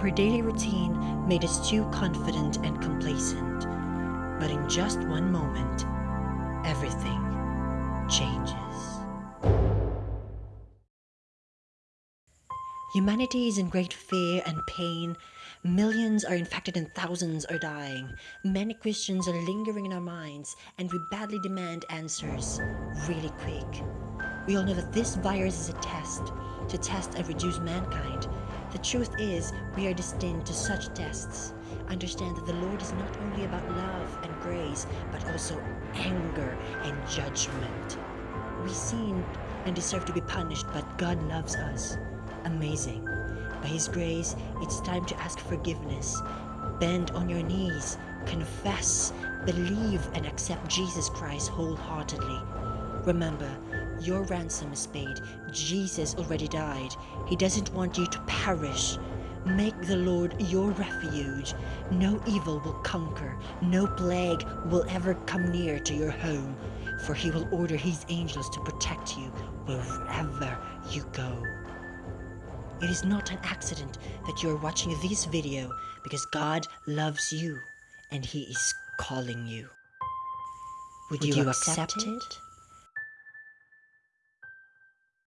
Our daily routine made us too confident and complacent. But in just one moment, everything changes. Humanity is in great fear and pain. Millions are infected and thousands are dying. Many questions are lingering in our minds, and we badly demand answers really quick. We all know that this virus is a test to test and reduce mankind. The truth is, we are destined to such tests. Understand that the Lord is not only about love and grace, but also anger and judgment. We sin and deserve to be punished, but God loves us amazing. By His grace, it's time to ask forgiveness. Bend on your knees, confess, believe, and accept Jesus Christ wholeheartedly. Remember, your ransom is paid. Jesus already died. He doesn't want you to perish. Make the Lord your refuge. No evil will conquer. No plague will ever come near to your home. For he will order his angels to protect you wherever you go. It is not an accident that you are watching this video because God loves you and He is calling you. Would, Would you, you, accept, accept it?